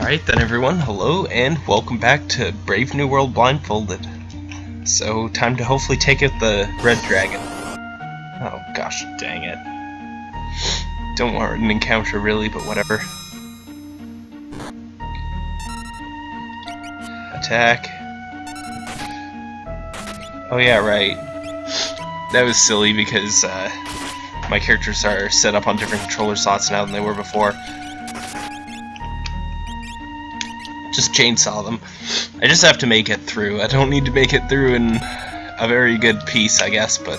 Alright then everyone, hello and welcome back to Brave New World Blindfolded. So, time to hopefully take out the Red Dragon. Oh gosh, dang it. Don't want an encounter really, but whatever. Attack. Oh yeah, right. That was silly because uh, my characters are set up on different controller slots now than they were before. Just chainsaw them. I just have to make it through. I don't need to make it through in a very good piece, I guess, but...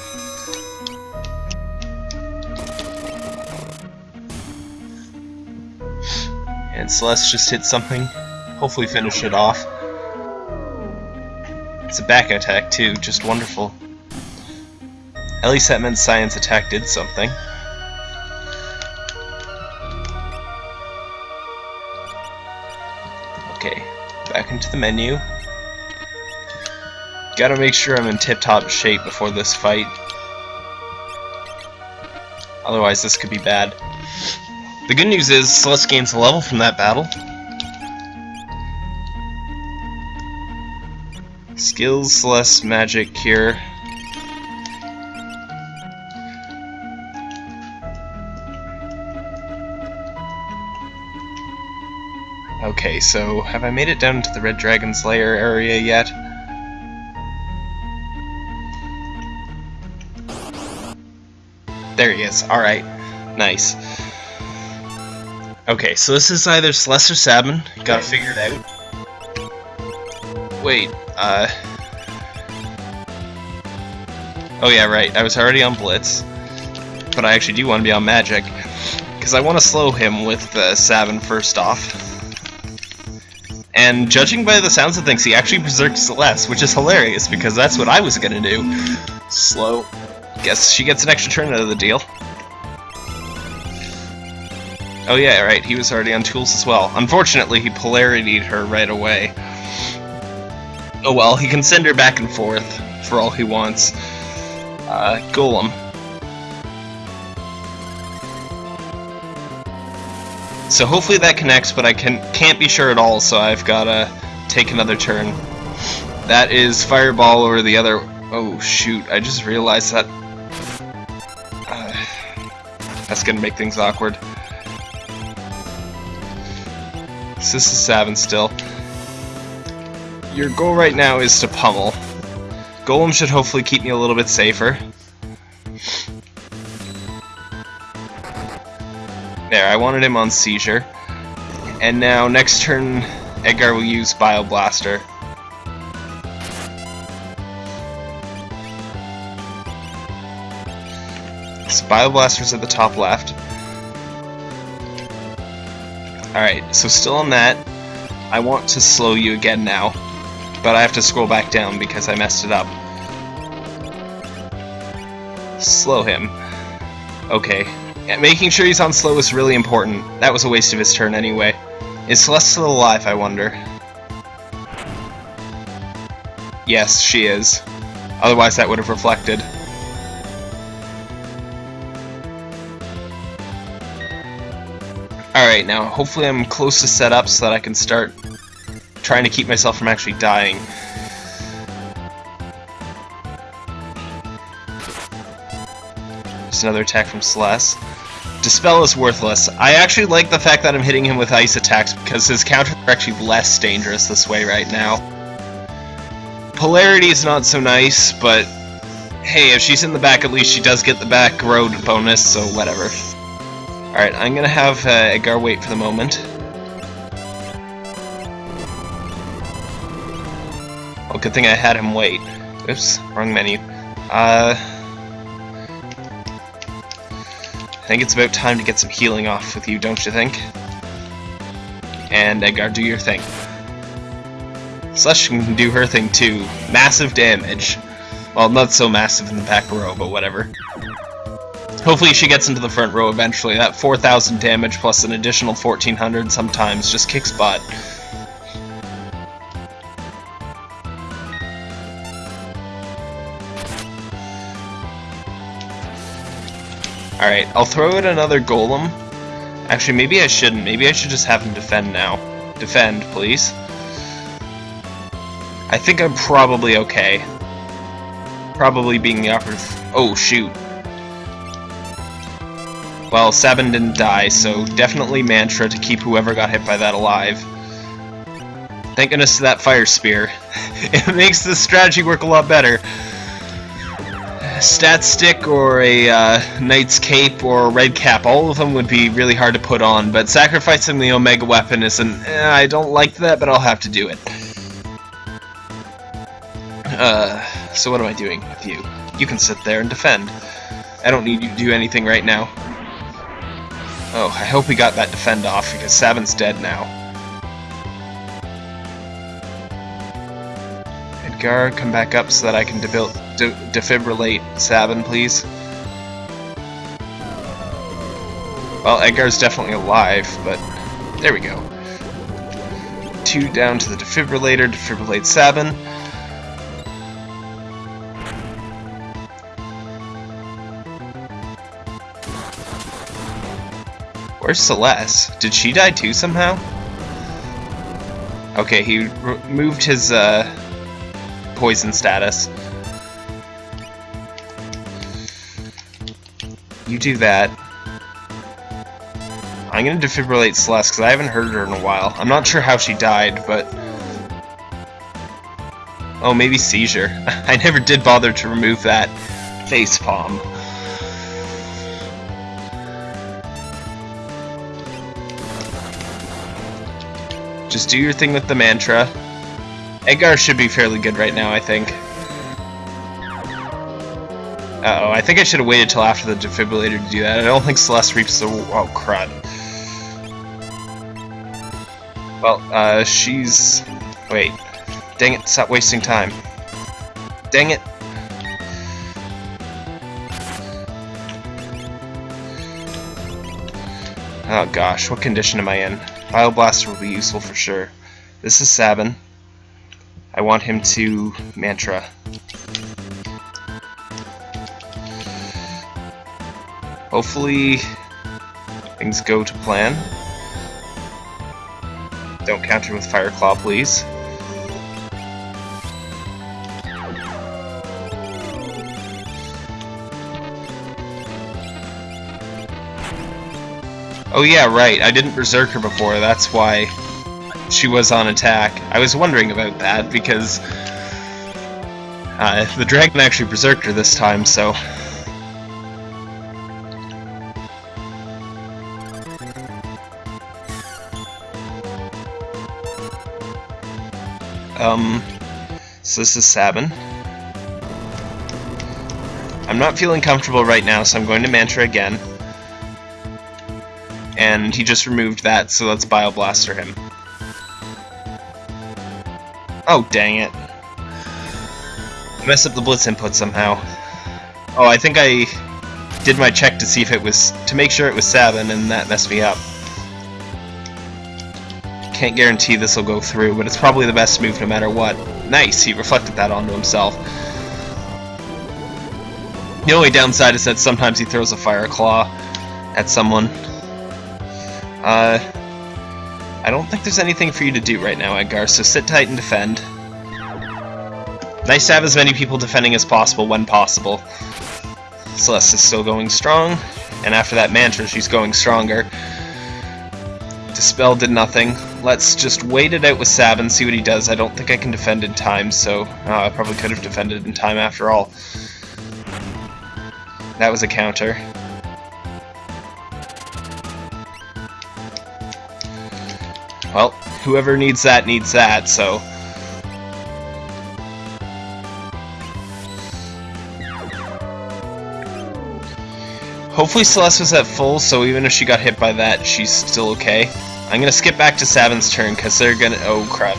And Celeste just hit something. Hopefully finish it off. It's a back attack, too. Just wonderful. At least that meant Science attack did something. Into the menu. Gotta make sure I'm in tip-top shape before this fight. Otherwise this could be bad. The good news is Celeste gains a level from that battle. Skills, Celeste, Magic, Cure. Okay, so have I made it down to the Red Dragon's lair area yet? There he is. Alright. Nice. Okay, so this is either Celeste or Sabin. Gotta figure it out. Wait, uh... Oh yeah, right. I was already on Blitz. But I actually do want to be on Magic. Because I want to slow him with uh, Sabin first off. And judging by the sounds of things, he actually berserks Celeste, which is hilarious because that's what I was gonna do. Slow. Guess she gets an extra turn out of the deal. Oh yeah, right, he was already on tools as well. Unfortunately, he polarityed her right away. Oh well, he can send her back and forth for all he wants. Uh, Golem. So hopefully that connects, but I can, can't be sure at all, so I've gotta take another turn. That is Fireball or the other... Oh shoot, I just realized that... Uh, that's gonna make things awkward. This is Sabin still. Your goal right now is to pummel. Golem should hopefully keep me a little bit safer. There, I wanted him on Seizure. And now, next turn, Edgar will use Bioblaster. So Bioblaster's at the top left. Alright, so still on that. I want to slow you again now. But I have to scroll back down because I messed it up. Slow him. Okay, yeah, making sure he's on slow is really important. That was a waste of his turn anyway. Is Celeste still alive, I wonder? Yes, she is. Otherwise that would have reflected. Alright, now hopefully I'm close to set up so that I can start trying to keep myself from actually dying. Another attack from Celeste. Dispel is worthless. I actually like the fact that I'm hitting him with ice attacks because his counters are actually less dangerous this way right now. Polarity is not so nice, but hey, if she's in the back, at least she does get the back road bonus, so whatever. Alright, I'm gonna have uh, Edgar wait for the moment. Well, good thing I had him wait. Oops, wrong menu. Uh, think it's about time to get some healing off with you, don't you think? And Edgar, do your thing. Slush can do her thing too. Massive damage. Well, not so massive in the back row, but whatever. Hopefully she gets into the front row eventually. That 4,000 damage plus an additional 1,400 sometimes just kicks butt. Alright, I'll throw in another golem. Actually, maybe I shouldn't. Maybe I should just have him defend now. defend, please. I think I'm probably okay. Probably being the operative... Oh, shoot. Well, Sabin didn't die, so definitely Mantra to keep whoever got hit by that alive. Thank goodness to that Fire Spear. it makes this strategy work a lot better. Stat Stick or a uh, Knight's Cape or a Red Cap, all of them would be really hard to put on, but sacrificing the Omega Weapon isn't... Eh, I don't like that, but I'll have to do it. Uh, so what am I doing with you? You can sit there and defend. I don't need you to do anything right now. Oh, I hope we got that defend off, because Sabin's dead now. Edgar, come back up so that I can de defibrillate Sabin, please. Well, Edgar's definitely alive, but there we go. Two down to the defibrillator, defibrillate Sabin. Where's Celeste? Did she die too somehow? Okay, he removed his uh, poison status. You do that. I'm gonna defibrillate Celeste because I haven't heard her in a while. I'm not sure how she died, but... Oh, maybe seizure. I never did bother to remove that face palm. Just do your thing with the mantra. Edgar should be fairly good right now, I think. Uh oh I think I should have waited till after the defibrillator to do that. I don't think Celeste reaps the... Oh, crud. Well, uh, she's... Wait. Dang it, stop wasting time. Dang it. Oh gosh, what condition am I in? Bioblaster will be useful for sure. This is Sabin. I want him to Mantra. Hopefully things go to plan. Don't counter with Fire Claw, please. Oh yeah, right, I didn't berserk her before, that's why she was on attack. I was wondering about that, because uh, the dragon actually berserked her this time, so... Um, so this is Sabin. I'm not feeling comfortable right now, so I'm going to Mantra again and he just removed that, so let's Bioblaster him. Oh, dang it. I messed up the Blitz input somehow. Oh, I think I did my check to see if it was... to make sure it was Sabin, and that messed me up. Can't guarantee this will go through, but it's probably the best move no matter what. Nice, he reflected that onto himself. The only downside is that sometimes he throws a Fire Claw at someone. Uh, I don't think there's anything for you to do right now, Edgar, so sit tight and defend. Nice to have as many people defending as possible when possible. Celeste is still going strong, and after that mantra, she's going stronger. Dispel did nothing. Let's just wait it out with Sab and see what he does. I don't think I can defend in time, so uh, I probably could have defended in time after all. That was a counter. Well, whoever needs that needs that, so... Hopefully Celeste was at full, so even if she got hit by that, she's still okay. I'm gonna skip back to Sabin's turn, because they're gonna... Oh, crap.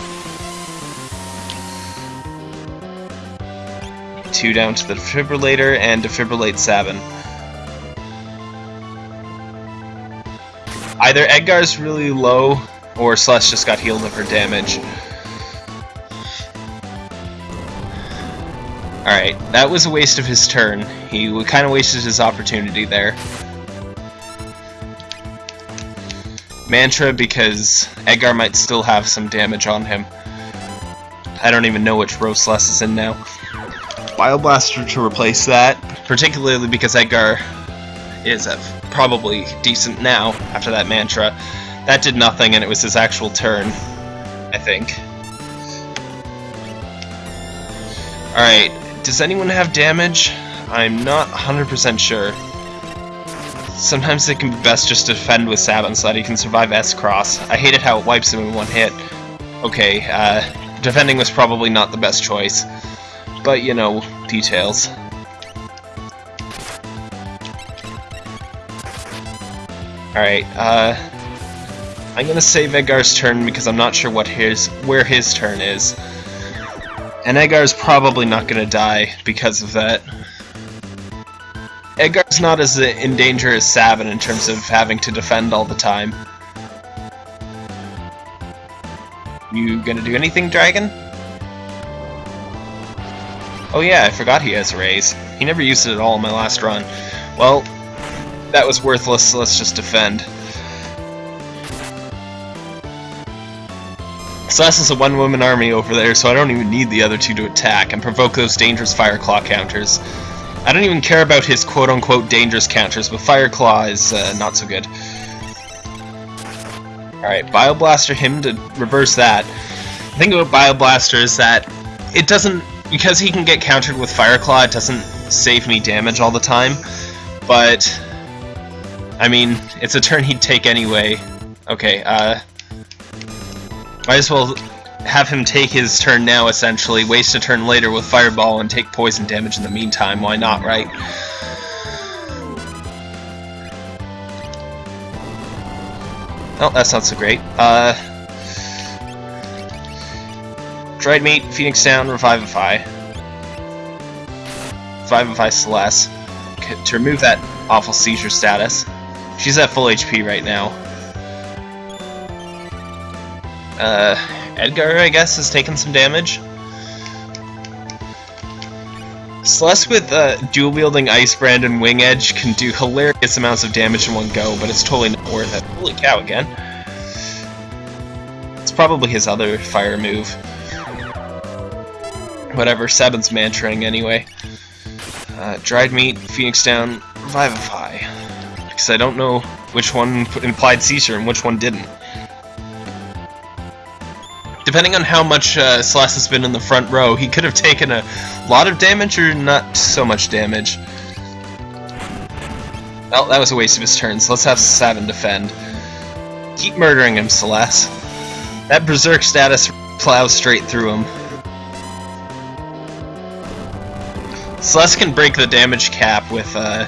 Two down to the defibrillator, and defibrillate Sabin. Either Edgar's really low, or Celeste just got healed of her damage. Alright, that was a waste of his turn. He kind of wasted his opportunity there. Mantra because Edgar might still have some damage on him. I don't even know which row Celes is in now. Bioblaster to replace that, particularly because Edgar is probably decent now after that Mantra. That did nothing and it was his actual turn, I think. Alright, does anyone have damage? I'm not 100% sure. Sometimes it can be best just to defend with Sabin so that he can survive S-Cross. I hated how it wipes him in one hit. Okay, uh, defending was probably not the best choice. But, you know, details. Alright, uh... I'm gonna save Edgar's turn because I'm not sure what his where his turn is. And Edgar's probably not gonna die because of that. Edgar's not as in danger as Sabin in terms of having to defend all the time. You gonna do anything, Dragon? Oh yeah, I forgot he has Raise. He never used it at all in my last run. Well, that was worthless, so let's just defend. Celes is a one-woman army over there, so I don't even need the other two to attack and provoke those dangerous Fire Claw counters. I don't even care about his quote-unquote dangerous counters, but Fire Claw is uh, not so good. Alright, Bioblaster him to reverse that. The thing about Bioblaster is that it doesn't because he can get countered with Fire Claw, it doesn't save me damage all the time, but, I mean, it's a turn he'd take anyway. Okay, uh, might as well have him take his turn now, essentially, waste a turn later with Fireball and take poison damage in the meantime, why not, right? Oh, that's not so great. Uh, Dried Meat, Phoenix Down, Revivify. Revivify Celeste. To remove that awful seizure status. She's at full HP right now. Uh, Edgar, I guess, has taken some damage. Celeste with uh, dual-wielding Ice Brand and Wing Edge can do hilarious amounts of damage in one go, but it's totally not worth it. Holy cow, again. It's probably his other fire move. Whatever, Sabin's mantraing anyway. Uh, dried meat, Phoenix down, Revivify. Because I don't know which one implied seizure and which one didn't. Depending on how much uh, Celes has been in the front row, he could have taken a lot of damage or not so much damage. Well, that was a waste of his turn, so let's have Sabin defend. Keep murdering him, Celeste. That Berserk status plows straight through him. Celeste can break the damage cap with, uh...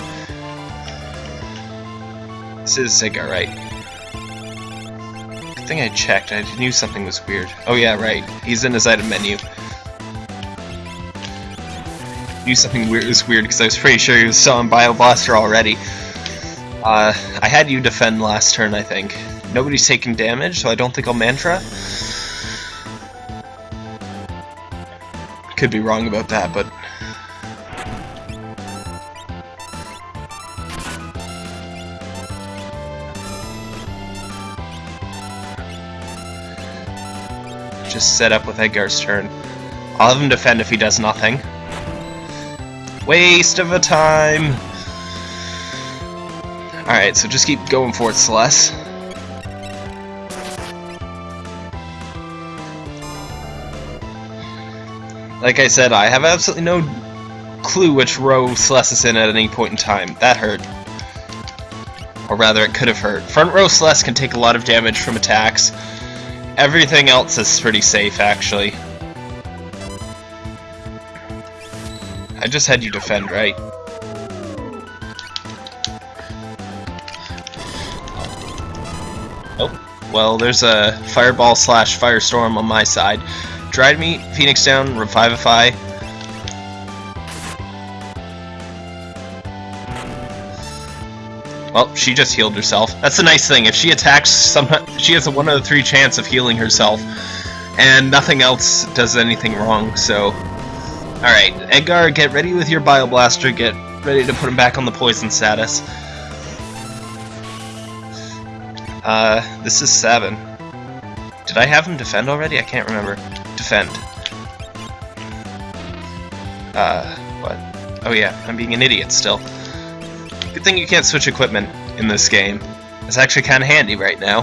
This is Sigga, right? Think I checked. I knew something was weird. Oh yeah, right. He's in his item menu. Knew something weird was weird because I was pretty sure he was selling Bioblaster already. Uh, I had you defend last turn, I think. Nobody's taking damage, so I don't think I'll Mantra. Could be wrong about that, but just set up with Edgar's turn. I'll have him defend if he does nothing. Waste of a time! Alright, so just keep going for it, Celeste. Like I said, I have absolutely no clue which row Celes is in at any point in time. That hurt. Or rather, it could have hurt. Front row Celeste can take a lot of damage from attacks, Everything else is pretty safe, actually. I just had you defend, right? Oh, well, there's a Fireball slash Firestorm on my side. Dried Meat, Phoenix Down, Revivify, Well, she just healed herself. That's the nice thing. If she attacks, she has a 1 out of 3 chance of healing herself. And nothing else does anything wrong, so... Alright, Edgar, get ready with your Bioblaster. Get ready to put him back on the poison status. Uh, this is 7. Did I have him defend already? I can't remember. Defend. Uh, what? Oh yeah, I'm being an idiot still. Good thing you can't switch equipment in this game. It's actually kind of handy right now.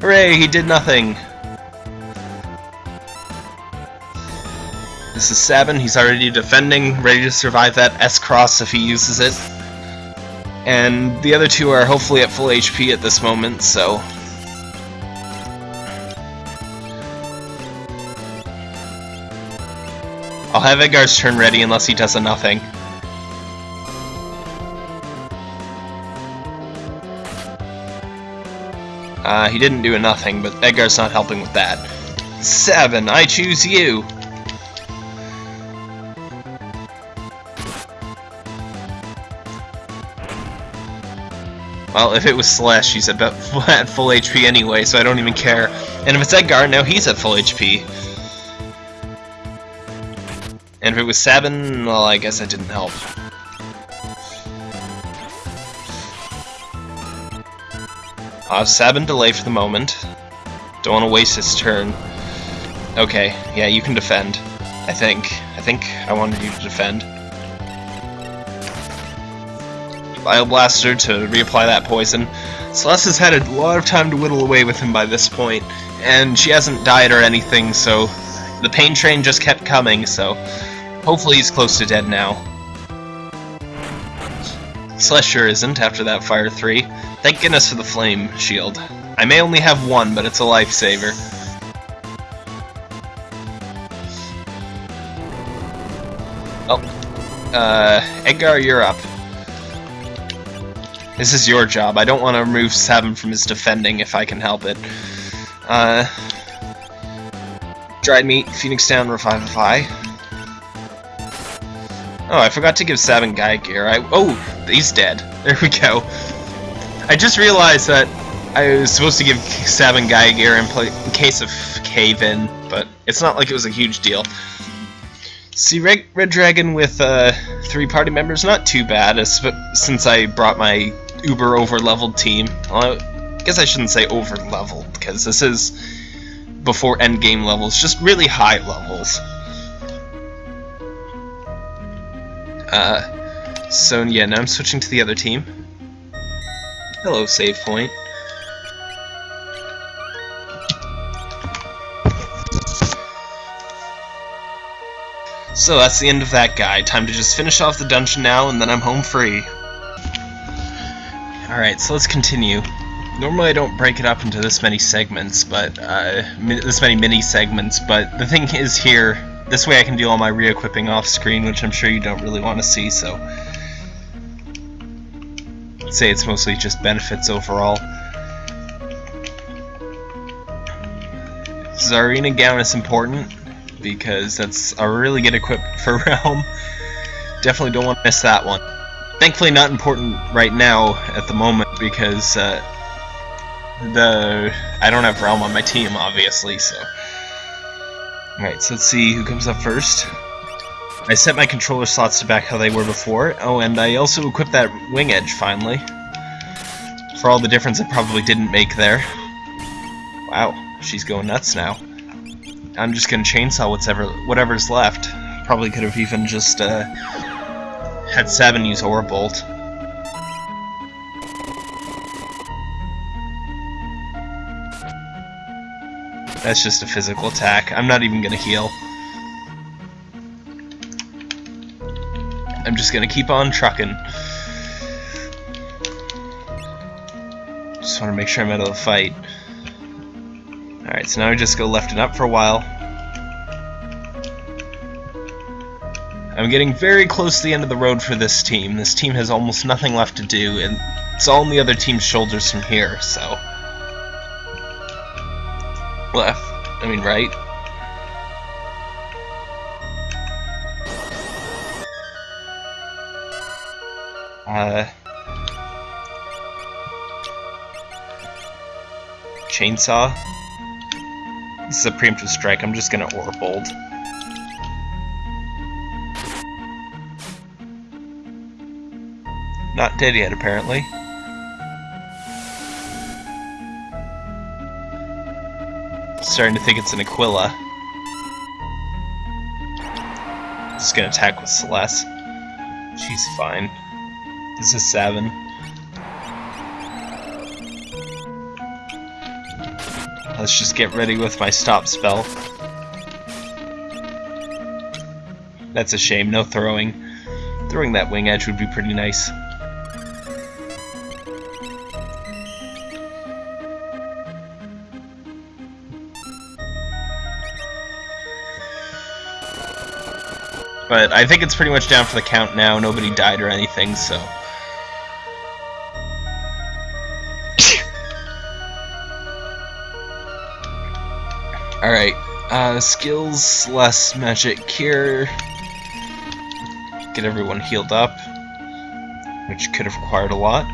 Hooray, he did nothing! This is 7, he's already defending, ready to survive that S-Cross if he uses it. And the other two are hopefully at full HP at this moment, so... I'll have Edgar's turn ready unless he does a nothing. Uh, he didn't do nothing, but Edgar's not helping with that. Seven, I choose you! Well, if it was Celeste, she's at full HP anyway, so I don't even care. And if it's Edgar, now he's at full HP. And if it was Sabin, well, I guess that didn't help. Uh, Sabin delay for the moment. Don't want to waste his turn. Okay, yeah, you can defend. I think. I think I wanted you to defend. Bioblaster to reapply that poison. Celeste has had a lot of time to whittle away with him by this point, and she hasn't died or anything, so the pain train just kept coming, so hopefully he's close to dead now. Celeste sure isn't after that Fire 3. Thank goodness for the Flame Shield. I may only have one, but it's a lifesaver. Oh. Uh, Edgar, you're up. This is your job. I don't want to remove Seven from his defending if I can help it. Uh, dried meat, Phoenix down, Revivify. Oh, I forgot to give Seven Gaia Gear. I oh, he's dead. There we go. I just realized that I was supposed to give Sabin Gaia Gear in, in case of cave-in, but it's not like it was a huge deal. See, Red, Red Dragon with uh, three party members, not too bad, since I brought my uber over-leveled team. Well, I guess I shouldn't say over-leveled, because this is before endgame levels, just really high levels. Uh, so yeah, now I'm switching to the other team. Hello, save point. So that's the end of that guy. Time to just finish off the dungeon now, and then I'm home free. Alright, so let's continue. Normally I don't break it up into this many segments, but, uh, this many mini segments, but the thing is here, this way I can do all my re-equipping off screen, which I'm sure you don't really want to see, so... Say it's mostly just benefits overall. Czarina gown is important, because that's a really good equip for Relm. Definitely don't want to miss that one. Thankfully not important right now at the moment because uh, the I don't have Relm on my team obviously so. Alright, so let's see who comes up first. I set my controller slots to back how they were before. Oh, and I also equipped that wing edge finally. For all the difference it probably didn't make there. Wow, she's going nuts now. I'm just gonna chainsaw whatever whatever's left. Probably could have even just uh, had Seven use Aura Bolt. That's just a physical attack. I'm not even gonna heal. I'm just gonna keep on trucking. Just want to make sure I'm out of the fight. Alright, so now I just go left and up for a while. I'm getting very close to the end of the road for this team. This team has almost nothing left to do, and it's all on the other team's shoulders from here, so... Left. I mean, right? Uh, chainsaw. This is a preemptive strike. I'm just gonna Aura Bolt. Not dead yet, apparently. Starting to think it's an Aquila. Just gonna attack with Celeste. She's fine. This is seven. Let's just get ready with my stop spell. That's a shame, no throwing. Throwing that wing edge would be pretty nice. But I think it's pretty much down for the count now. Nobody died or anything, so... Alright, uh, skills, less magic cure. Get everyone healed up, which could have required a lot.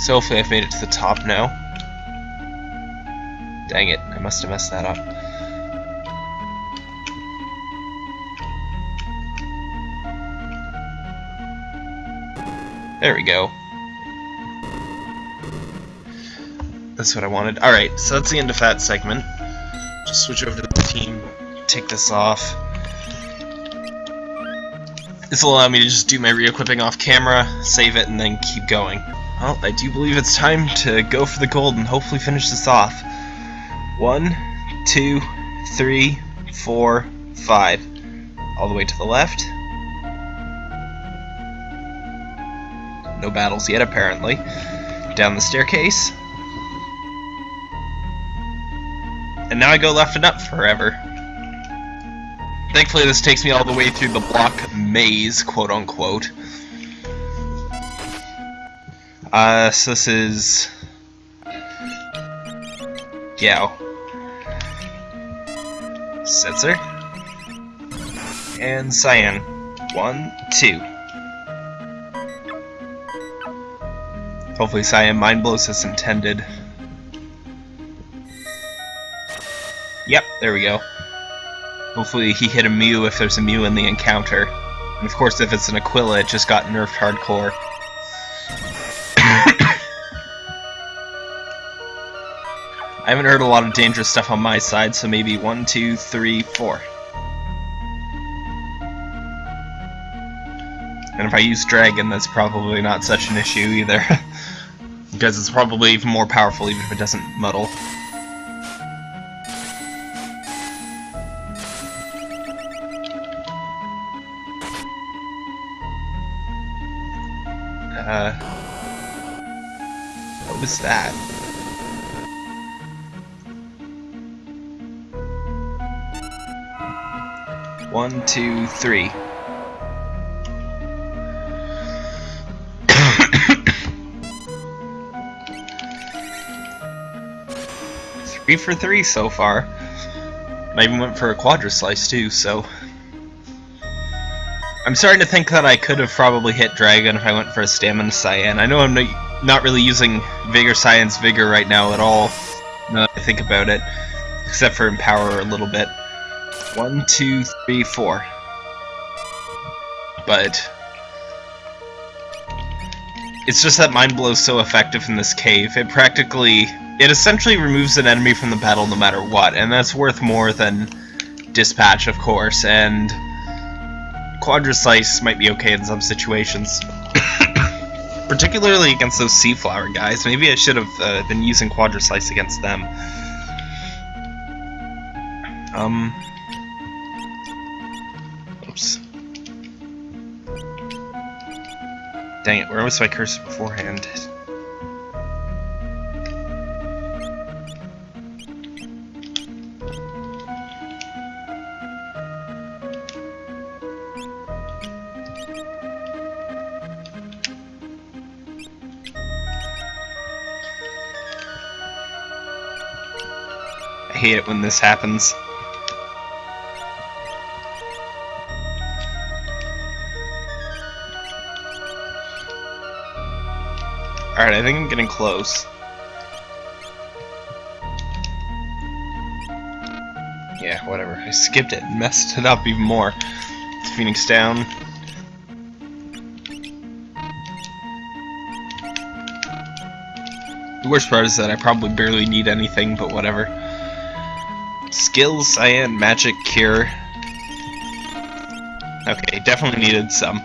So hopefully I've made it to the top now. Dang it, I must have messed that up. There we go. That's what I wanted. Alright, so that's the end of that segment. Just switch over to the team, take this off. This will allow me to just do my re-equipping off camera, save it, and then keep going. Well, I do believe it's time to go for the gold and hopefully finish this off. One, two, three, four, five. All the way to the left. No battles yet, apparently. Down the staircase. And now I go left and up forever. Thankfully this takes me all the way through the block maze, quote unquote. Uh, so this is... Gau. Setzer. And Cyan. One, two. Hopefully Cyan mind blows as intended. Yep, there we go. Hopefully he hit a Mew if there's a Mew in the encounter. And of course if it's an Aquila, it just got nerfed hardcore. I haven't heard a lot of dangerous stuff on my side, so maybe one, two, three, four. And if I use Dragon, that's probably not such an issue either. because it's probably even more powerful even if it doesn't muddle. Was that? One, two, three. three for three so far. I even went for a quadra slice too, so... I'm starting to think that I could have probably hit Dragon if I went for a Stamina Cyan. I know I'm not really using Vigor Science Vigor right now at all, now that I think about it. Except for Empower a little bit. One, two, three, four. But... It's just that Mind Blow is so effective in this cave. It practically it essentially removes an enemy from the battle no matter what, and that's worth more than Dispatch, of course, and Quadra Slice might be okay in some situations. Particularly against those Sea Flower guys. Maybe I should have uh, been using Quadra Slice against them. Um... Oops. Dang it, where was my cursor beforehand? Hate it when this happens. Alright, I think I'm getting close. Yeah, whatever. I skipped it messed it up even more. Phoenix down. The worst part is that I probably barely need anything, but whatever. Skills, Cyan, Magic, Cure. Okay, definitely needed some.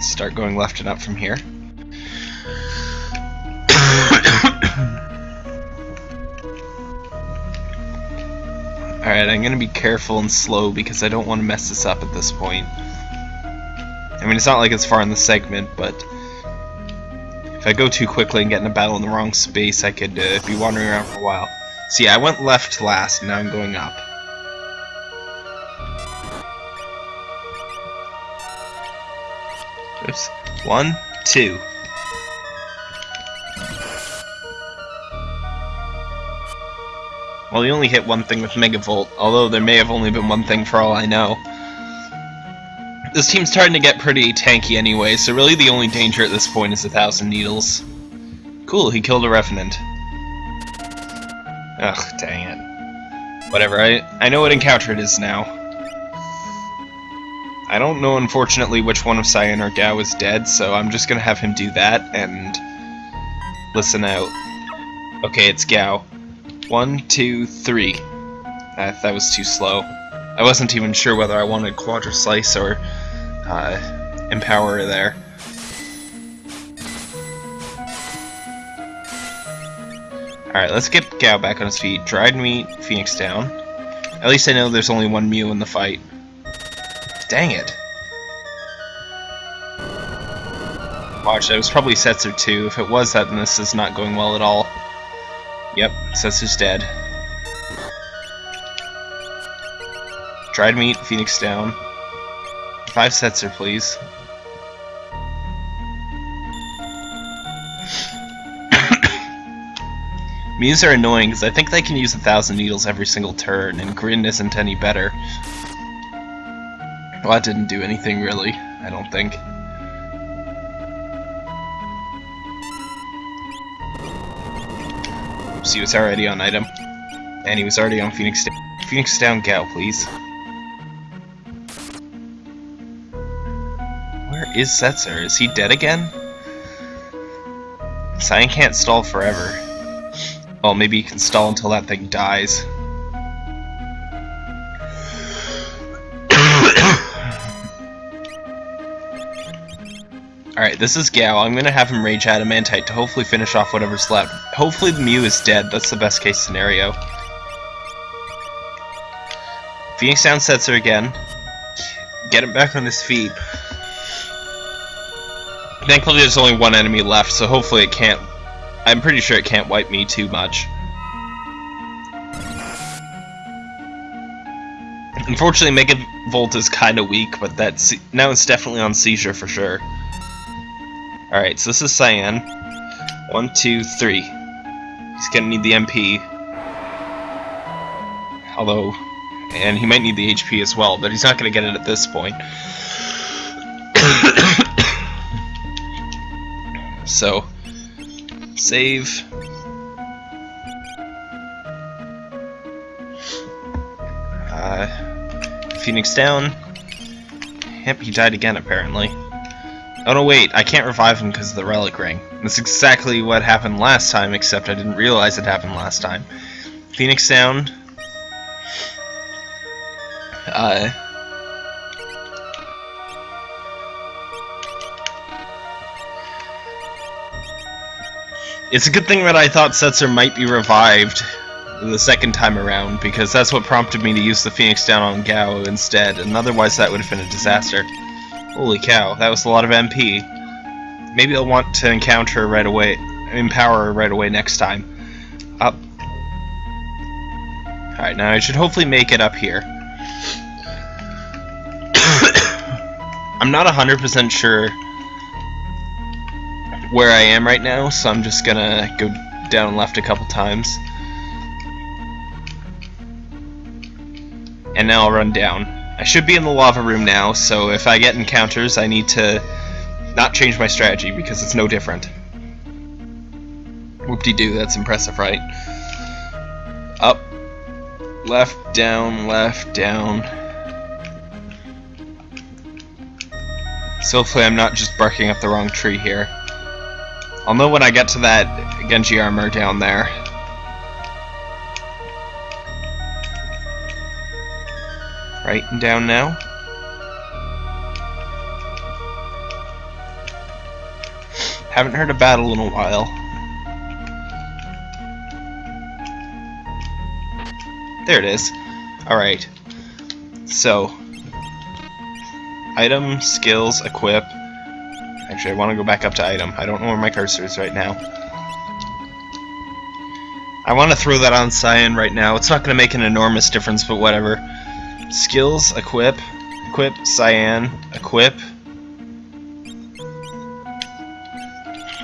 Start going left and up from here. Alright, I'm gonna be careful and slow because I don't want to mess this up at this point. I mean, it's not like it's far in the segment, but if I go too quickly and get in a battle in the wrong space, I could uh, be wandering around for a while. See, I went left last, and now I'm going up. Oops. One, two. Well, he only hit one thing with Megavolt, although there may have only been one thing for all I know. This team's starting to get pretty tanky anyway, so really the only danger at this point is a Thousand Needles. Cool, he killed a Revenant. Ugh, dang it. Whatever, I, I know what encounter it is now. I don't know, unfortunately, which one of Cyan or Gau is dead, so I'm just gonna have him do that and listen out. Okay, it's Gau. One, two, three. That, that was too slow. I wasn't even sure whether I wanted Quadra Slice or uh, Empower there. Alright, let's get Gau back on his feet. Dried meat, Phoenix down. At least I know there's only one Mew in the fight. Dang it. Watch, that was probably Setsu too. If it was that, then this is not going well at all. Yep, Setsu's dead. Dried meat, Phoenix down. Five Setzer, please. Mews are annoying because I think they can use a thousand needles every single turn, and Grin isn't any better. Well, that didn't do anything really, I don't think. Oops, he was already on item. And he was already on Phoenix down. Phoenix down Gau, please. Is Setzer? Is he dead again? Cyan can't stall forever. Well, maybe he can stall until that thing dies. Alright, this is Gau. I'm gonna have him Rage Adamantite to hopefully finish off whatever's left. Hopefully the Mew is dead. That's the best case scenario. Phoenix Down Setzer again. Get him back on his feet. Thankfully there's only one enemy left, so hopefully it can't... I'm pretty sure it can't wipe me too much. Unfortunately, Mega Volt is kind of weak, but that's now it's definitely on seizure for sure. Alright, so this is Cyan. One, two, three. He's gonna need the MP. Although, and he might need the HP as well, but he's not gonna get it at this point. So, save. Uh, Phoenix down. Yep, he died again apparently. Oh no, wait, I can't revive him because of the Relic Ring. That's exactly what happened last time, except I didn't realize it happened last time. Phoenix down. Uh... It's a good thing that I thought Setzer might be revived the second time around, because that's what prompted me to use the Phoenix down on Gau instead, and otherwise that would have been a disaster. Holy cow, that was a lot of MP. Maybe I'll want to encounter her right away, empower her right away next time. Up. Alright, now I should hopefully make it up here. I'm not 100% sure where I am right now, so I'm just gonna go down left a couple times. And now I'll run down. I should be in the lava room now, so if I get encounters, I need to not change my strategy because it's no different. Whoop-de-doo, that's impressive, right? Up, left, down, left, down. So hopefully I'm not just barking up the wrong tree here. I'll know when I get to that Genji armor down there. Right and down now. Haven't heard a battle in a while. There it is. Alright. So. Item, skills, equip. Actually, I want to go back up to item. I don't know where my cursor is right now. I want to throw that on Cyan right now. It's not going to make an enormous difference, but whatever. Skills, equip, equip, Cyan, equip.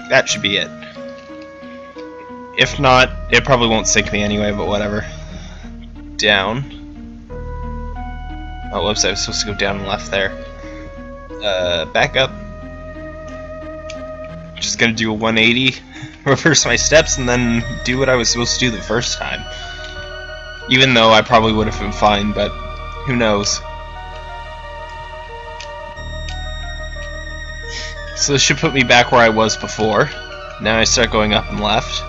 That should be it. If not, it probably won't sync me anyway, but whatever. Down. Oh, whoops, I was supposed to go down and left there. Uh, back up. Just gonna do a 180, reverse my steps, and then do what I was supposed to do the first time. Even though I probably would have been fine, but who knows. So this should put me back where I was before. Now I start going up and left.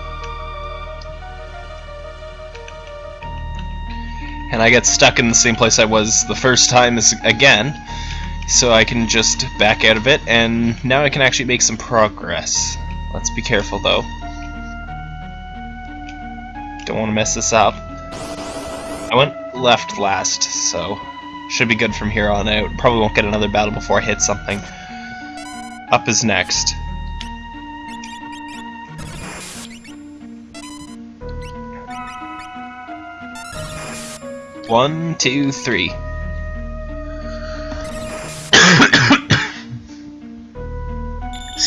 And I get stuck in the same place I was the first time again. So I can just back out of it, and now I can actually make some progress. Let's be careful though. Don't want to mess this up. I went left last, so should be good from here on out. Probably won't get another battle before I hit something. Up is next. One, two, three.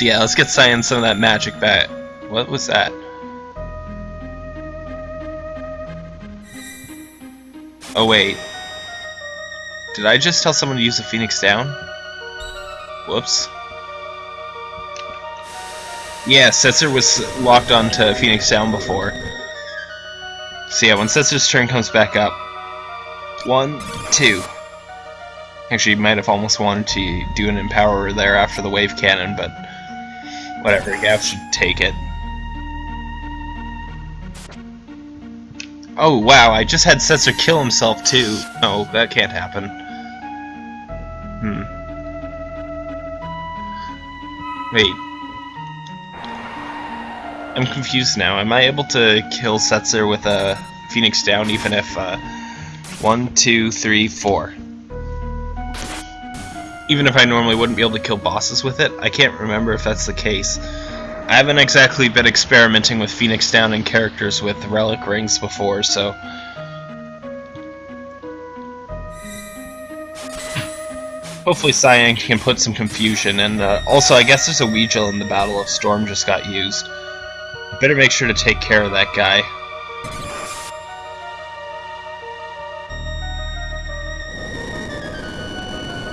So yeah, let's get Cyan some of that magic back. What was that? Oh wait. Did I just tell someone to use the Phoenix down? Whoops. Yeah, Setzer was locked onto Phoenix Down before. So yeah, when Setzer's turn comes back up, one, two. Actually, might have almost wanted to do an Empower there after the Wave Cannon, but whatever, Gau should take it. Oh wow, I just had Setzer kill himself too. No, that can't happen. Hmm. Wait, I'm confused now. Am I able to kill Setzer with a Phoenix down even if, uh, one, two, three, four. Even if I normally wouldn't be able to kill bosses with it, I can't remember if that's the case. I haven't exactly been experimenting with Phoenix down and characters with relic rings before, so... Hopefully Cyan can put some confusion, and uh, also I guess there's a Weegel in the Battle of Storm just got used. Better make sure to take care of that guy.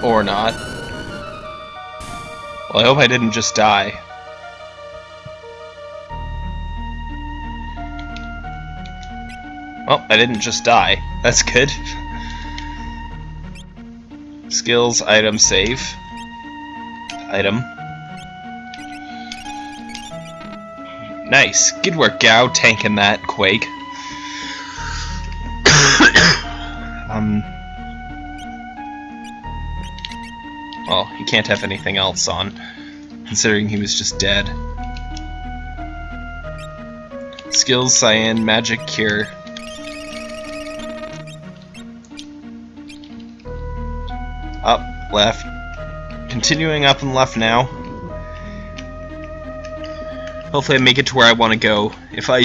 Or not. Well, I hope I didn't just die. Well, I didn't just die. That's good. Skills, item, save. Item. Nice. Good work, Gau, tanking that Quake. um. Well, he can't have anything else on, considering he was just dead. Skills, Cyan, Magic, Cure. Up, left. Continuing up and left now. Hopefully I make it to where I want to go. If I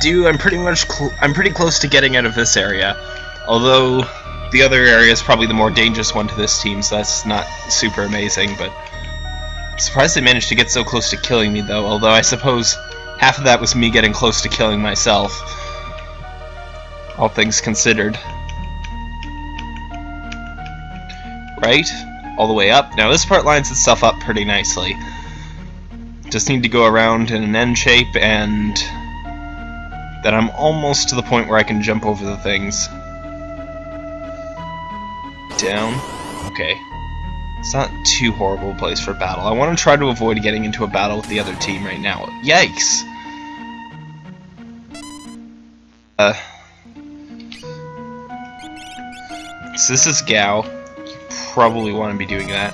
do, I'm pretty much I'm pretty close to getting out of this area. Although the other area is probably the more dangerous one to this team, so that's not super amazing, but I'm surprised they managed to get so close to killing me though, although I suppose half of that was me getting close to killing myself. All things considered. Right? All the way up. Now this part lines itself up pretty nicely. Just need to go around in an N shape and then I'm almost to the point where I can jump over the things. Down. Okay. It's not too horrible a place for battle. I want to try to avoid getting into a battle with the other team right now. Yikes! Uh, so this is Gau. You probably want to be doing that.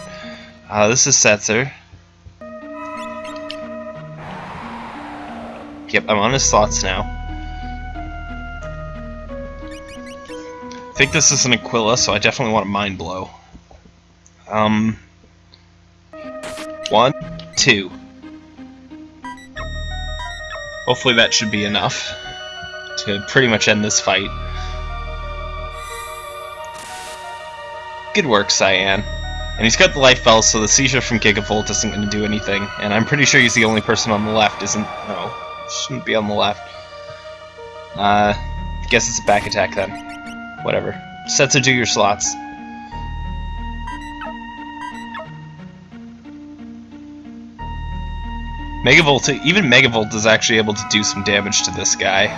Uh, this is Setzer. Yep, I'm on his slots now. I think this is an Aquila, so I definitely want a Mind Blow. Um, one, two. Hopefully that should be enough to pretty much end this fight. Good work, Cyan. And he's got the life bell, so the seizure from Gigavolt isn't going to do anything. And I'm pretty sure he's the only person on the left, isn't... No, shouldn't be on the left. Uh, guess it's a back attack then. Whatever. Setzer do your slots. Megavolt, even Megavolt is actually able to do some damage to this guy.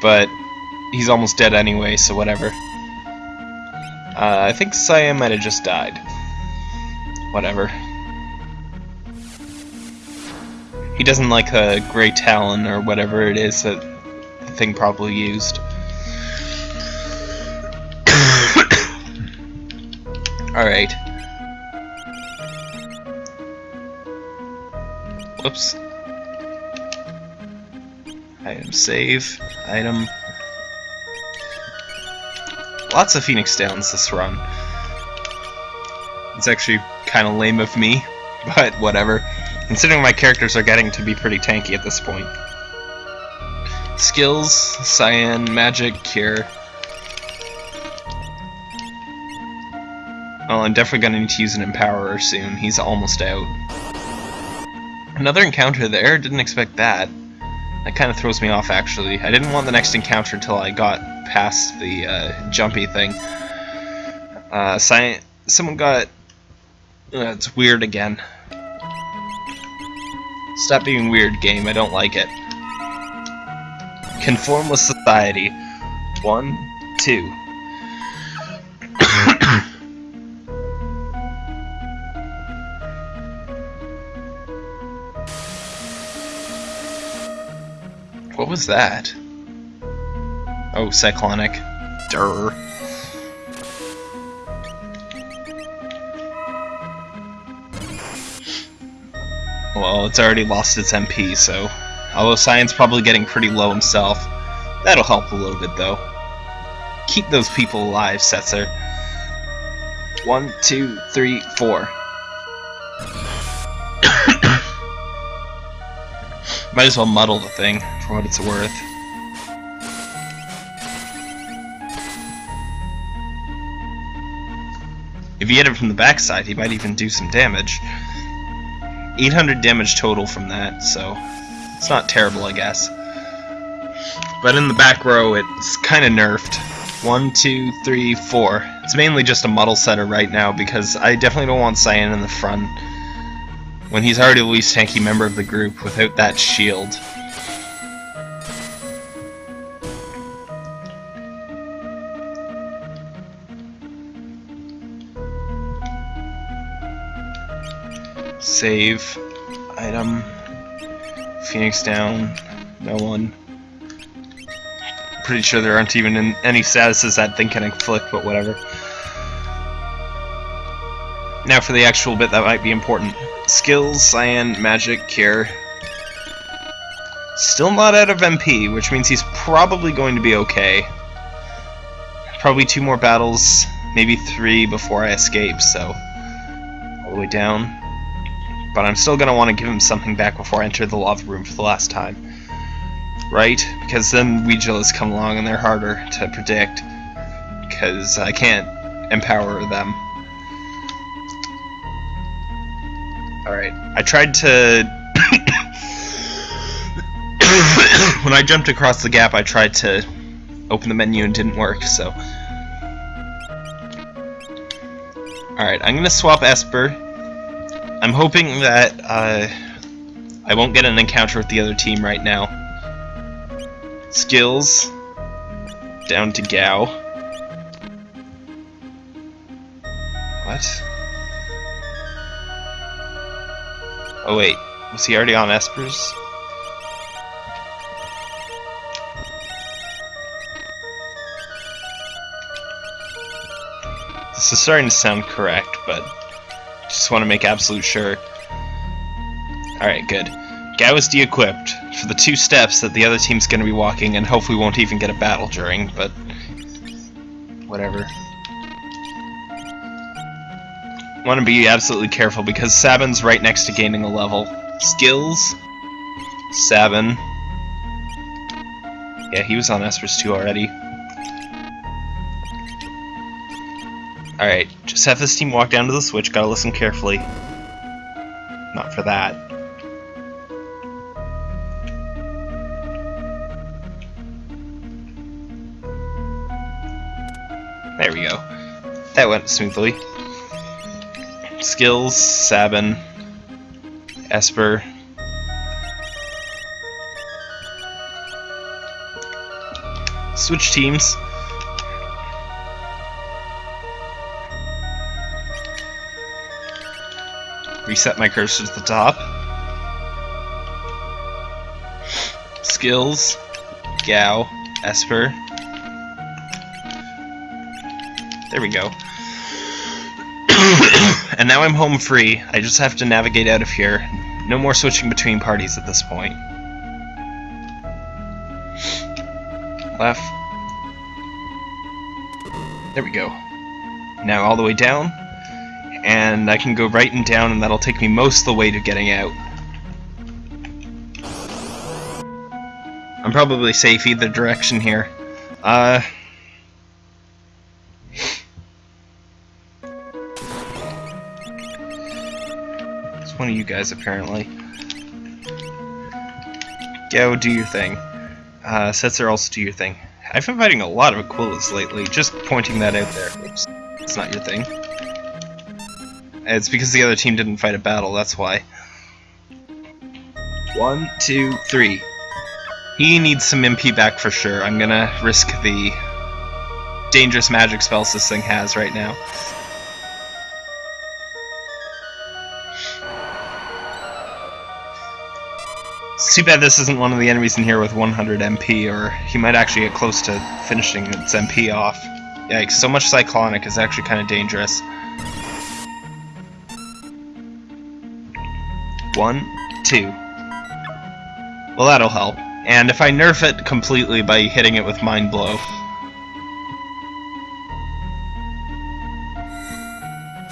But he's almost dead anyway, so whatever. Uh, I think Cyan might have just died. Whatever. He doesn't like a Grey Talon or whatever it is that thing probably used. Alright. Whoops. Item save. Item. Lots of Phoenix Downs this run. It's actually kind of lame of me, but whatever. Considering my characters are getting to be pretty tanky at this point. Skills, Cyan, Magic, Cure. Well, I'm definitely going to need to use an Empowerer soon. He's almost out. Another encounter there, didn't expect that. That kind of throws me off, actually. I didn't want the next encounter until I got past the uh, jumpy thing. Uh, someone got... Uh, it's weird again. Stop being weird, game. I don't like it. Conform with society. One, two. what was that? Oh, cyclonic. Durr. Well, it's already lost its MP, so... Although Cyan's probably getting pretty low himself. That'll help a little bit, though. Keep those people alive, Setzer. One, two, three, four. Might as well muddle the thing, for what it's worth. If he hit it from the backside, he might even do some damage. 800 damage total from that, so it's not terrible, I guess. But in the back row, it's kind of nerfed. One, two, three, four. It's mainly just a muddle setter right now because I definitely don't want Cyan in the front when he's already the least tanky member of the group without that shield. Save. Item. Phoenix down. No one. Pretty sure there aren't even in any statuses that thing can inflict, but whatever. Now for the actual bit that might be important. Skills, Cyan, Magic, Cure. Still not out of MP, which means he's probably going to be okay. Probably two more battles, maybe three before I escape, so... All the way down but I'm still going to want to give him something back before I enter the lava room for the last time. Right? Because then Weegilas come along and they're harder to predict. Because I can't empower them. Alright, I tried to... when I jumped across the gap, I tried to open the menu and didn't work, so... Alright, I'm gonna swap Esper I'm hoping that uh, I won't get an encounter with the other team right now. Skills. Down to Gau. What? Oh wait, was he already on Esper's? This is starting to sound correct, but just want to make absolute sure. Alright, good. Gau is de-equipped for the two steps that the other team's going to be walking and hopefully won't even get a battle during, but whatever. Want to be absolutely careful because Sabin's right next to gaining a level. Skills, Sabin. Yeah, he was on Esper's 2 already. Alright, just have this team walk down to the switch, gotta listen carefully. Not for that. There we go. That went smoothly. Skills, Sabin, Esper. Switch teams. Reset my cursor to the top. Skills, Gau, Esper. There we go. and now I'm home free. I just have to navigate out of here. No more switching between parties at this point. Left. There we go. Now all the way down. And I can go right and down and that'll take me most of the way to getting out. I'm probably safe either direction here. Uh... It's one of you guys, apparently. Go do your thing. Uh, Setzer, also do your thing. I've been fighting a lot of Aquilas lately, just pointing that out there. Oops. It's not your thing. It's because the other team didn't fight a battle, that's why. One, two, three. He needs some MP back for sure. I'm gonna risk the dangerous magic spells this thing has right now. It's too bad this isn't one of the enemies in here with 100 MP, or he might actually get close to finishing its MP off. Yikes, so much Cyclonic is actually kind of dangerous. One, two. Well, that'll help. And if I nerf it completely by hitting it with Mind Blow...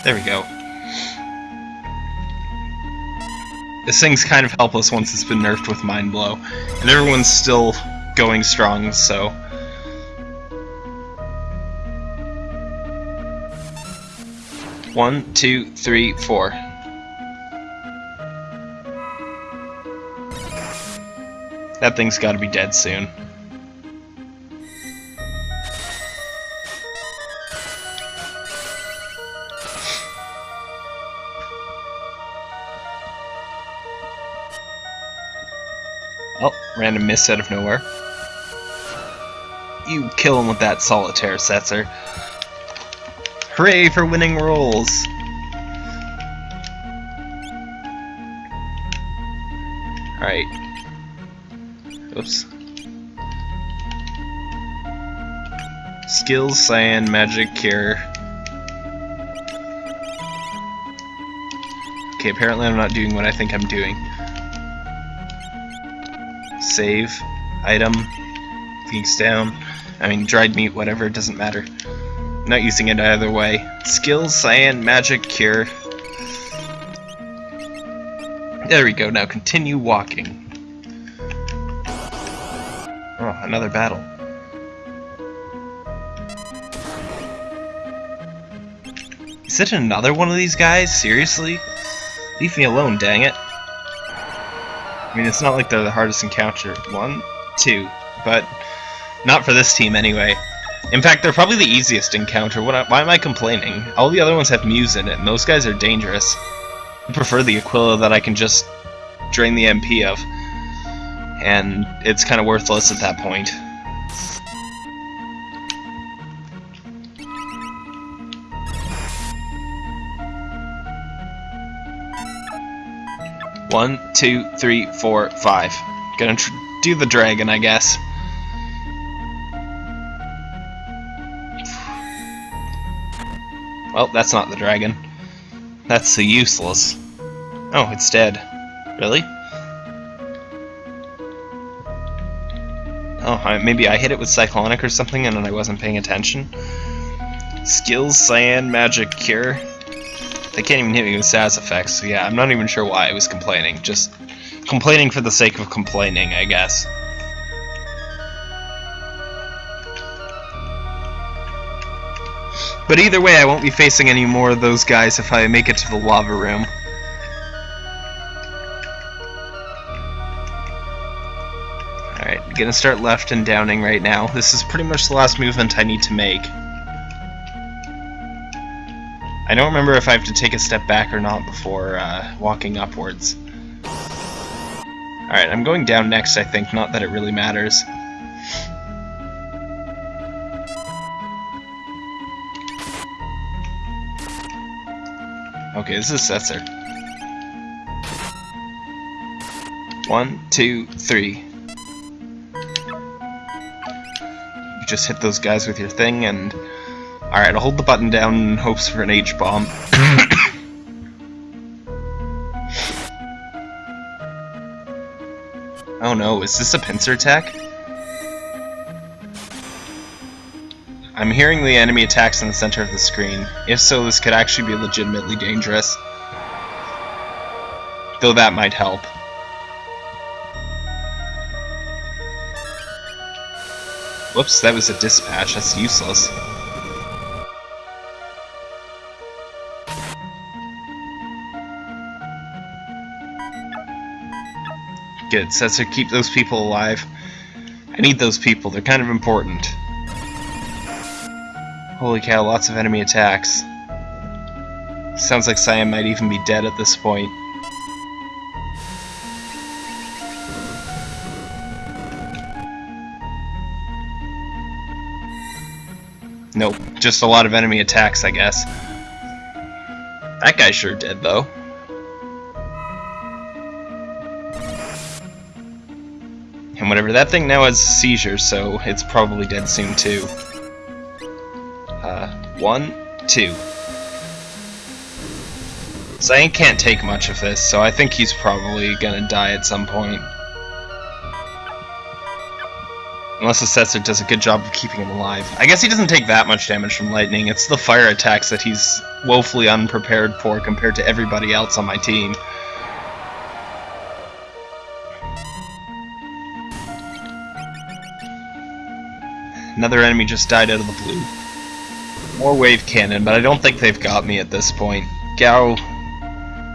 There we go. This thing's kind of helpless once it's been nerfed with Mind Blow. And everyone's still going strong, so... One, two, three, four. That thing's gotta be dead soon. Oh, random miss out of nowhere. You kill him with that solitaire, Setzer. Hooray for winning rolls! Alright. Skills, Cyan, Magic, Cure. Okay, apparently I'm not doing what I think I'm doing save, item, Phoenix down. I mean, dried meat, whatever, it doesn't matter. not using it either way. Skills, cyan, magic, cure. There we go, now continue walking. Another battle. Is it another one of these guys? Seriously? Leave me alone, dang it. I mean, it's not like they're the hardest encounter. One, two, but not for this team anyway. In fact, they're probably the easiest encounter. What, why am I complaining? All the other ones have Muse in it, and those guys are dangerous. I prefer the Aquila that I can just drain the MP of and it's kind of worthless at that point. One, two, three, four, five. Gonna do the dragon, I guess. Well, that's not the dragon. That's the useless. Oh, it's dead. Really? Oh, maybe I hit it with Cyclonic or something and then I wasn't paying attention. Skills, Cyan, Magic, Cure. They can't even hit me with Saz effects, so yeah, I'm not even sure why I was complaining. Just complaining for the sake of complaining, I guess. But either way, I won't be facing any more of those guys if I make it to the lava room. Gonna start left and downing right now. This is pretty much the last movement I need to make. I don't remember if I have to take a step back or not before uh, walking upwards. Alright, I'm going down next, I think, not that it really matters. Okay, this is Setzer. One, two, three. Just hit those guys with your thing and... Alright, I'll hold the button down in hopes for an H-bomb. oh no, is this a pincer attack? I'm hearing the enemy attacks in the center of the screen. If so, this could actually be legitimately dangerous. Though that might help. Whoops, that was a dispatch. That's useless. Good, Setzer, keep those people alive. I need those people, they're kind of important. Holy cow, lots of enemy attacks. Sounds like Cyan might even be dead at this point. Just a lot of enemy attacks, I guess. That guy sure did, though. And whatever, that thing now has seizures, so it's probably dead soon, too. Uh, one, two. Cyan can't take much of this, so I think he's probably gonna die at some point. Unless Setzer does a good job of keeping him alive. I guess he doesn't take that much damage from lightning, it's the fire attacks that he's woefully unprepared for compared to everybody else on my team. Another enemy just died out of the blue. More wave cannon, but I don't think they've got me at this point. Gau...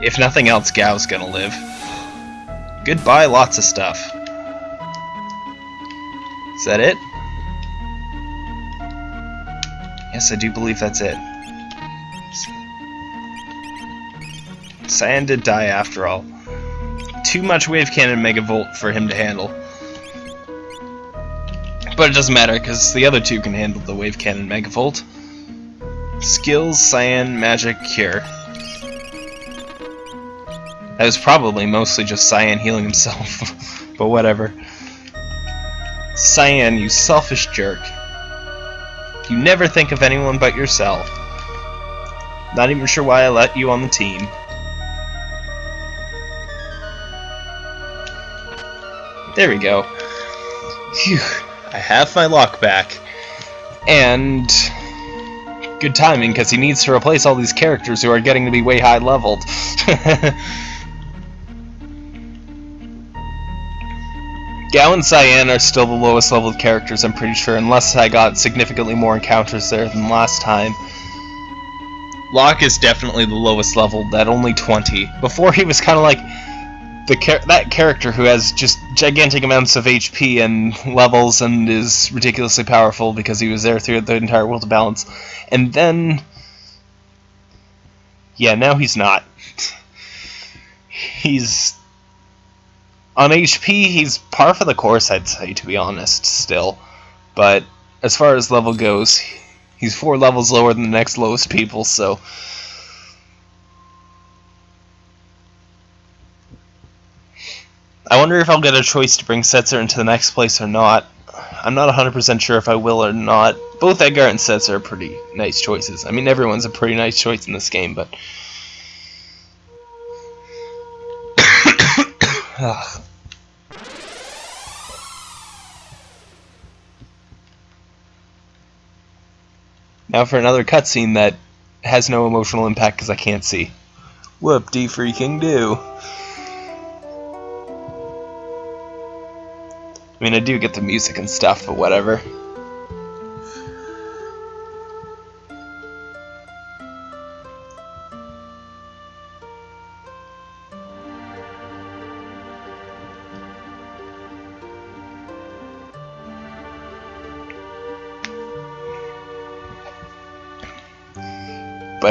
If nothing else, Gau's gonna live. Goodbye, lots of stuff. Is that it? Yes, I do believe that's it. Cyan did die after all. Too much wave cannon megavolt for him to handle. But it doesn't matter, because the other two can handle the wave cannon megavolt. Skills, Cyan, Magic, Cure. That was probably mostly just Cyan healing himself, but whatever. Cyan, you selfish jerk. You never think of anyone but yourself. Not even sure why I let you on the team. There we go. Phew. I have my Locke back. And good timing because he needs to replace all these characters who are getting to be way high leveled. Gau and Cyan are still the lowest leveled characters, I'm pretty sure, unless I got significantly more encounters there than last time. Locke is definitely the lowest leveled at only 20. Before he was kind of like the char that character who has just gigantic amounts of HP and levels and is ridiculously powerful because he was there through the entire world of balance. And then yeah, now he's not. he's on HP, he's par for the course, I'd say, to be honest, still. But as far as level goes, he's four levels lower than the next lowest people, so I wonder if I'll get a choice to bring Setzer into the next place or not. I'm not 100% sure if I will or not. Both Edgar and Setzer are pretty nice choices. I mean, everyone's a pretty nice choice in this game, but... now for another cutscene that has no emotional impact because I can't see. Whoop-de freaking do. I mean, I do get the music and stuff, but whatever.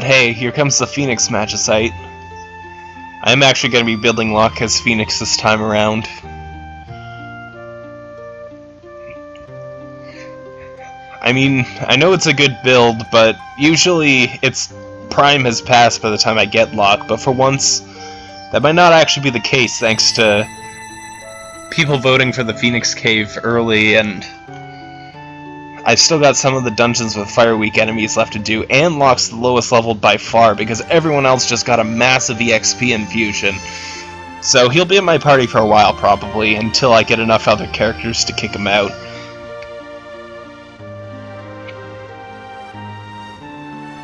But hey, here comes the Phoenix Magicite. I'm actually going to be building Locke as Phoenix this time around. I mean, I know it's a good build, but usually it's Prime has passed by the time I get Locke, but for once, that might not actually be the case thanks to people voting for the Phoenix Cave early, and I've still got some of the dungeons with Fire Weak enemies left to do, and Locke's the lowest leveled by far, because everyone else just got a massive EXP infusion. So he'll be in my party for a while, probably, until I get enough other characters to kick him out.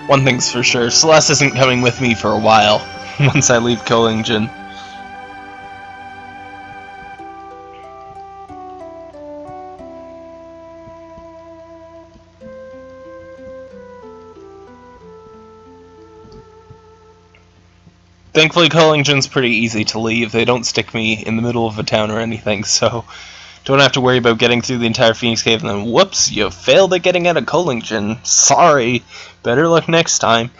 One thing's for sure, Celes isn't coming with me for a while, once I leave Kohlingen. Thankfully, Kohlingen's pretty easy to leave. They don't stick me in the middle of a town or anything, so don't have to worry about getting through the entire Phoenix Cave and then, whoops, you failed at getting out of Kohlingen. Sorry. Better luck next time.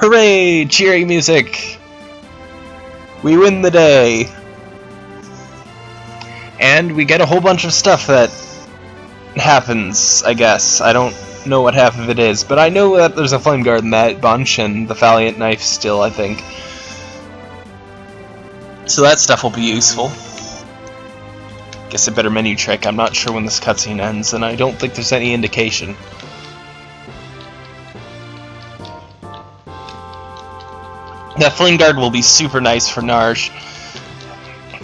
Hooray! Cheery music! We win the day! And we get a whole bunch of stuff that happens, I guess. I don't know what half of it is, but I know that there's a flame guard in that bunch, and the Valiant Knife still, I think. So that stuff will be useful. Guess a better menu trick. I'm not sure when this cutscene ends, and I don't think there's any indication. That Flame Guard will be super nice for Narshe.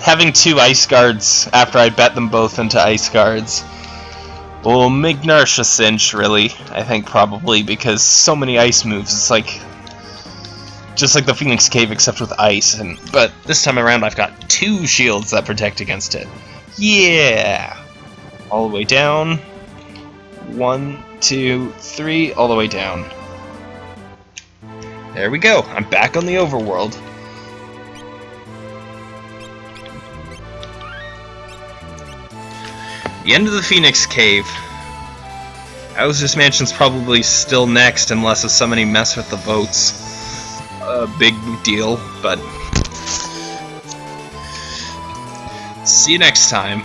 Having two Ice Guards after I bet them both into Ice Guards will make a cinch, really. I think probably, because so many ice moves, it's like... Just like the Phoenix Cave, except with ice. And But this time around, I've got two shields that protect against it. Yeah! All the way down. One, two, three, all the way down. There we go. I'm back on the overworld. The end of the Phoenix Cave. Owzer's Mansion's probably still next unless if somebody mess with the boats. A big deal, but... See you next time.